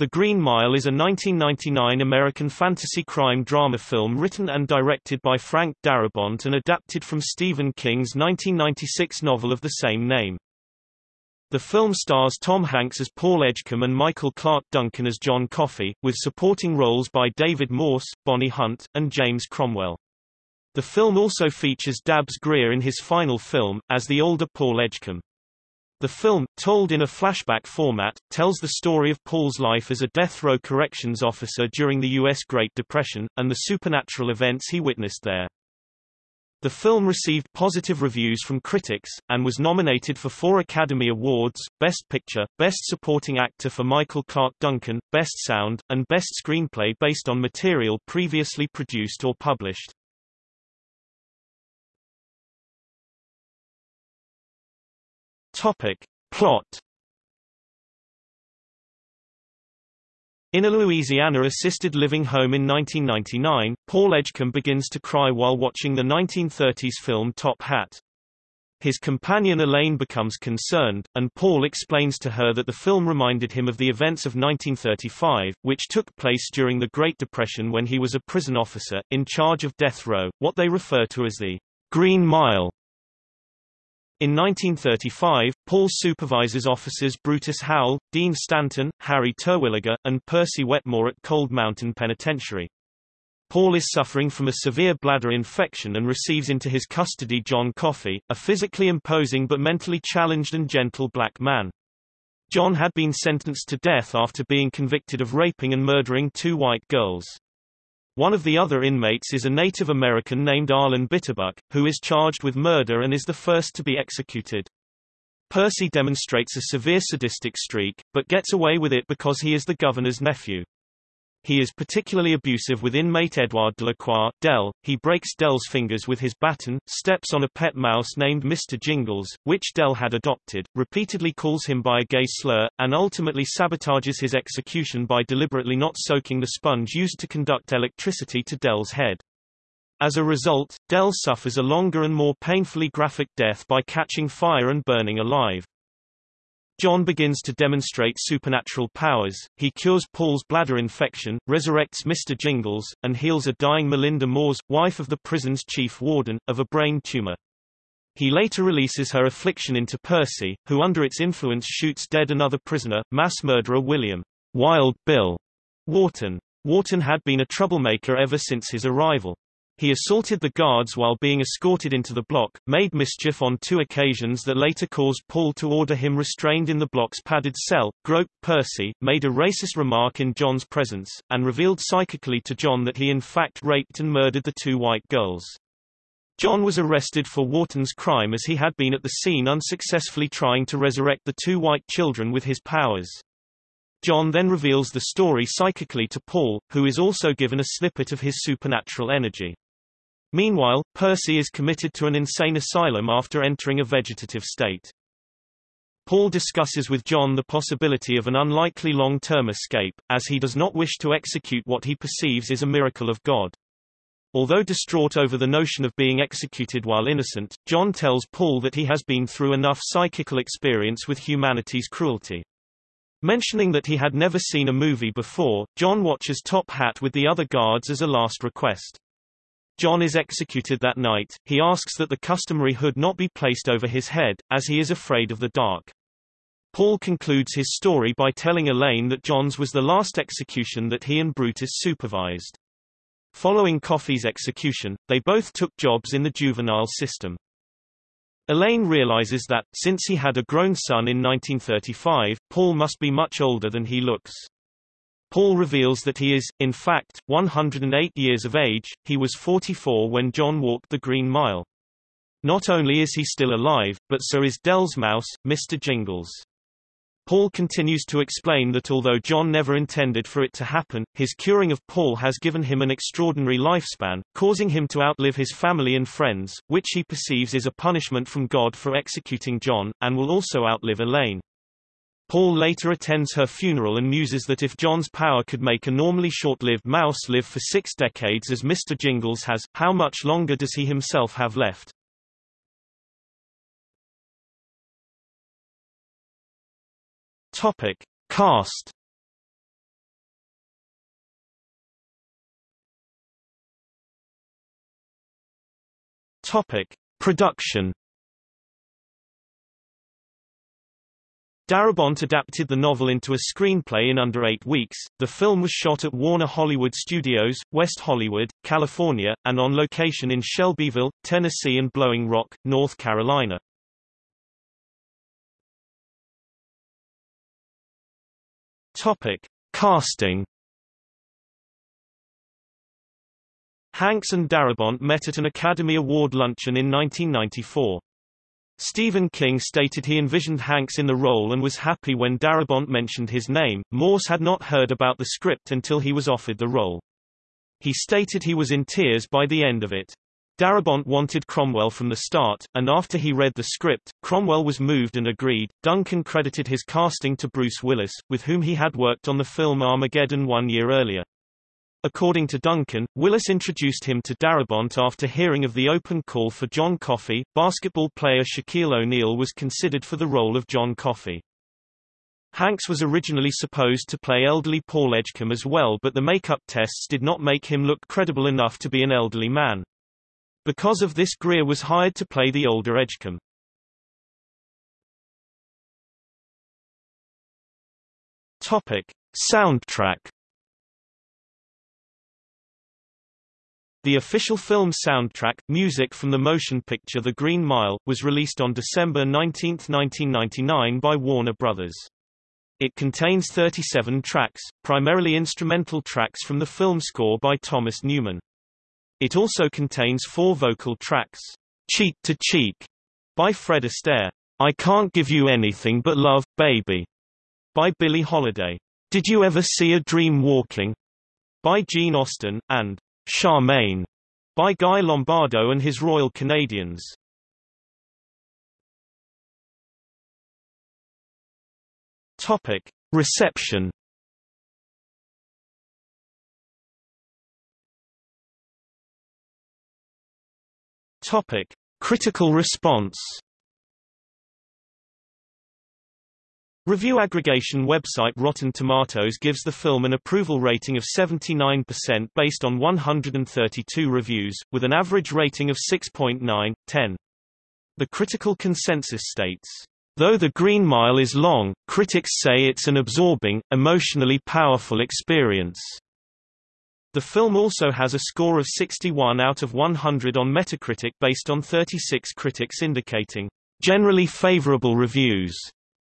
The Green Mile is a 1999 American fantasy crime drama film written and directed by Frank Darabont and adapted from Stephen King's 1996 novel of the same name. The film stars Tom Hanks as Paul Edgecombe and Michael Clarke Duncan as John Coffey, with supporting roles by David Morse, Bonnie Hunt, and James Cromwell. The film also features Dabbs Greer in his final film, as the older Paul Edgecombe. The film, told in a flashback format, tells the story of Paul's life as a death row corrections officer during the U.S. Great Depression, and the supernatural events he witnessed there. The film received positive reviews from critics, and was nominated for four Academy Awards, Best Picture, Best Supporting Actor for Michael Clarke Duncan, Best Sound, and Best Screenplay based on material previously produced or published. Topic. Plot In a Louisiana assisted living home in 1999, Paul Edgecombe begins to cry while watching the 1930s film Top Hat. His companion Elaine becomes concerned, and Paul explains to her that the film reminded him of the events of 1935, which took place during the Great Depression when he was a prison officer, in charge of death row, what they refer to as the Green Mile. In 1935, Paul supervises officers Brutus Howell, Dean Stanton, Harry Terwilliger, and Percy Wetmore at Cold Mountain Penitentiary. Paul is suffering from a severe bladder infection and receives into his custody John Coffey, a physically imposing but mentally challenged and gentle black man. John had been sentenced to death after being convicted of raping and murdering two white girls. One of the other inmates is a Native American named Arlen Bitterbuck, who is charged with murder and is the first to be executed. Percy demonstrates a severe sadistic streak, but gets away with it because he is the governor's nephew. He is particularly abusive with inmate Edouard Delacroix, Del. He breaks Del's fingers with his baton, steps on a pet mouse named Mr. Jingles, which Del had adopted, repeatedly calls him by a gay slur, and ultimately sabotages his execution by deliberately not soaking the sponge used to conduct electricity to Del's head. As a result, Del suffers a longer and more painfully graphic death by catching fire and burning alive. John begins to demonstrate supernatural powers, he cures Paul's bladder infection, resurrects Mr. Jingles, and heals a dying Melinda Moores, wife of the prison's chief warden, of a brain tumor. He later releases her affliction into Percy, who under its influence shoots dead another prisoner, mass murderer William Wild Bill Wharton. Wharton had been a troublemaker ever since his arrival. He assaulted the guards while being escorted into the block, made mischief on two occasions that later caused Paul to order him restrained in the block's padded cell, groped Percy, made a racist remark in John's presence, and revealed psychically to John that he in fact raped and murdered the two white girls. John was arrested for Wharton's crime as he had been at the scene unsuccessfully trying to resurrect the two white children with his powers. John then reveals the story psychically to Paul, who is also given a snippet of his supernatural energy. Meanwhile, Percy is committed to an insane asylum after entering a vegetative state. Paul discusses with John the possibility of an unlikely long-term escape, as he does not wish to execute what he perceives is a miracle of God. Although distraught over the notion of being executed while innocent, John tells Paul that he has been through enough psychical experience with humanity's cruelty. Mentioning that he had never seen a movie before, John watches Top Hat with the other guards as a last request. John is executed that night, he asks that the customary hood not be placed over his head, as he is afraid of the dark. Paul concludes his story by telling Elaine that John's was the last execution that he and Brutus supervised. Following Coffey's execution, they both took jobs in the juvenile system. Elaine realizes that, since he had a grown son in 1935, Paul must be much older than he looks. Paul reveals that he is, in fact, 108 years of age, he was 44 when John walked the Green Mile. Not only is he still alive, but so is Del's mouse, Mr. Jingles. Paul continues to explain that although John never intended for it to happen, his curing of Paul has given him an extraordinary lifespan, causing him to outlive his family and friends, which he perceives is a punishment from God for executing John, and will also outlive Elaine. Paul later attends her funeral and muses that if John's power could make a normally short-lived mouse live for six decades as Mr. Jingles has, how much longer does he himself have left? Topic. Cast Topic: Production. Darabont adapted the novel into a screenplay in under eight weeks. The film was shot at Warner Hollywood Studios, West Hollywood, California, and on location in Shelbyville, Tennessee and Blowing Rock, North Carolina. Topic: Casting. Hanks and Darabont met at an Academy Award luncheon in 1994. Stephen King stated he envisioned Hanks in the role and was happy when Darabont mentioned his name. Morse had not heard about the script until he was offered the role. He stated he was in tears by the end of it. Darabont wanted Cromwell from the start, and after he read the script, Cromwell was moved and agreed. Duncan credited his casting to Bruce Willis, with whom he had worked on the film Armageddon one year earlier. According to Duncan, Willis introduced him to Darabont after hearing of the open call for John Coffey. Basketball player Shaquille O'Neal was considered for the role of John Coffey. Hanks was originally supposed to play elderly Paul Edgecombe as well but the makeup tests did not make him look credible enough to be an elderly man. Because of this Greer was hired to play the older Edgecombe. Topic. Soundtrack The official film soundtrack, music from the motion picture The Green Mile, was released on December 19, 1999 by Warner Brothers. It contains 37 tracks, primarily instrumental tracks from the film score by Thomas Newman. It also contains four vocal tracks, Cheek to Cheek by Fred Astaire, I Can't Give You Anything But Love, Baby by Billie Holiday, Did You Ever See a Dream Walking by Gene Austin, and Charmaine by Guy Lombardo and his Royal Canadians. Topic: Reception. Topic: Critical response. Review aggregation website Rotten Tomatoes gives the film an approval rating of 79% based on 132 reviews, with an average rating of 6.9, 10. The critical consensus states, Though The Green Mile is long, critics say it's an absorbing, emotionally powerful experience. The film also has a score of 61 out of 100 on Metacritic based on 36 critics indicating generally favorable reviews.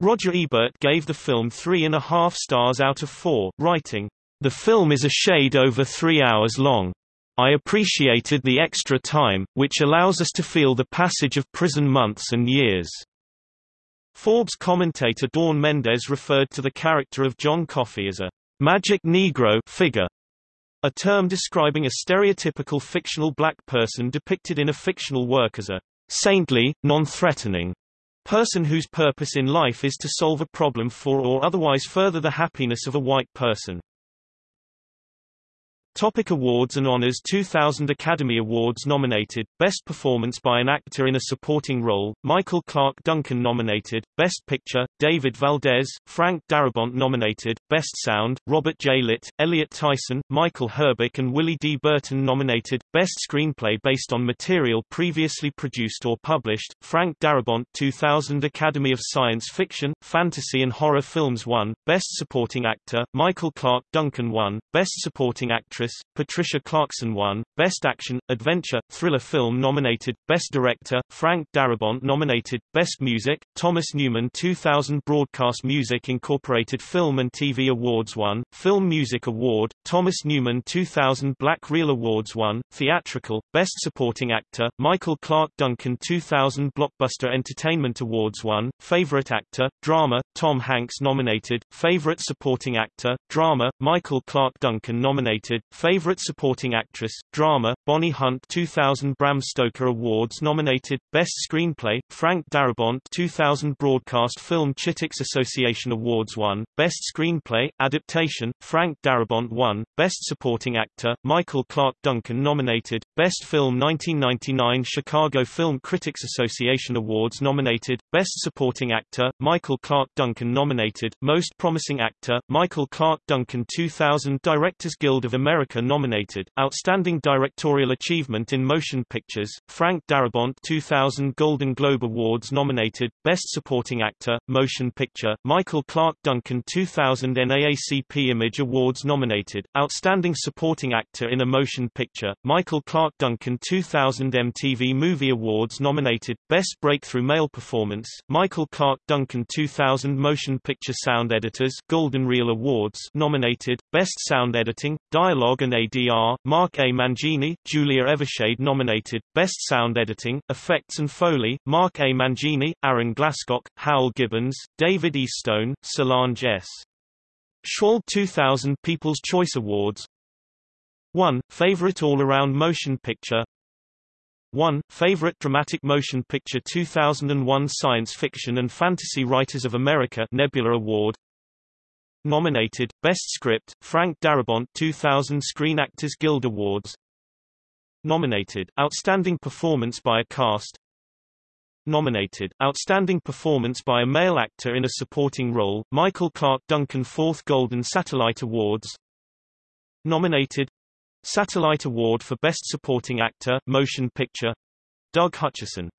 Roger Ebert gave the film three and a half stars out of four, writing, The film is a shade over three hours long. I appreciated the extra time, which allows us to feel the passage of prison months and years. Forbes commentator Dawn Mendez referred to the character of John Coffey as a magic Negro figure, a term describing a stereotypical fictional black person depicted in a fictional work as a saintly, non-threatening, person whose purpose in life is to solve a problem for or otherwise further the happiness of a white person. Topic awards and honors 2000 Academy Awards nominated, Best Performance by an Actor in a Supporting Role, Michael Clarke Duncan nominated, Best Picture, David Valdez, Frank Darabont nominated, Best Sound, Robert J. Litt, Elliot Tyson, Michael Herbick and Willie D. Burton nominated, Best Screenplay based on material previously produced or published, Frank Darabont 2000 Academy of Science Fiction, Fantasy and Horror Films won, Best Supporting Actor, Michael Clarke Duncan won, Best Supporting Actress actress, Patricia Clarkson won, Best Action, Adventure, Thriller Film nominated, Best Director, Frank Darabont nominated, Best Music, Thomas Newman 2000 Broadcast Music Incorporated Film and TV Awards won, Film Music Award, Thomas Newman 2000 Black Reel Awards won, Theatrical, Best Supporting Actor, Michael Clarke Duncan 2000 Blockbuster Entertainment Awards won, Favorite Actor, Drama, Tom Hanks nominated, Favorite Supporting Actor, Drama, Michael Clarke Duncan nominated, Favorite Supporting Actress, Drama, Bonnie Hunt 2000 Bram Stoker Awards nominated, Best Screenplay, Frank Darabont 2000 Broadcast Film Critics Association Awards won, Best Screenplay, Adaptation, Frank Darabont won, Best Supporting Actor, Michael Clarke Duncan nominated, Best Film 1999 Chicago Film Critics Association Awards nominated, Best Supporting Actor, Michael Clarke Duncan nominated, Most Promising Actor, Michael Clarke Duncan 2000 Directors Guild of America America nominated, Outstanding Directorial Achievement in Motion Pictures, Frank Darabont 2000 Golden Globe Awards nominated, Best Supporting Actor, Motion Picture, Michael Clarke Duncan 2000 NAACP Image Awards nominated, Outstanding Supporting Actor in a Motion Picture, Michael Clarke Duncan 2000 MTV Movie Awards nominated, Best Breakthrough Male Performance, Michael Clarke Duncan 2000 Motion Picture Sound Editors Golden Reel Awards nominated, Best Sound Editing, Dialogue and ADR, Mark A. Mangini, Julia Evershade nominated, Best Sound Editing, Effects and Foley, Mark A. Mangini, Aaron Glasscock, Howell Gibbons, David E. Stone, Solange S. Schwalb 2000 People's Choice Awards 1. Favorite All-Around Motion Picture 1. Favorite Dramatic Motion Picture 2001 Science Fiction and Fantasy Writers of America Nebula Award Nominated, Best Script, Frank Darabont 2000 Screen Actors Guild Awards. Nominated, Outstanding Performance by a Cast. Nominated, Outstanding Performance by a Male Actor in a Supporting Role, Michael Clarke Duncan 4th Golden Satellite Awards. Nominated Satellite Award for Best Supporting Actor, Motion Picture. Doug Hutchison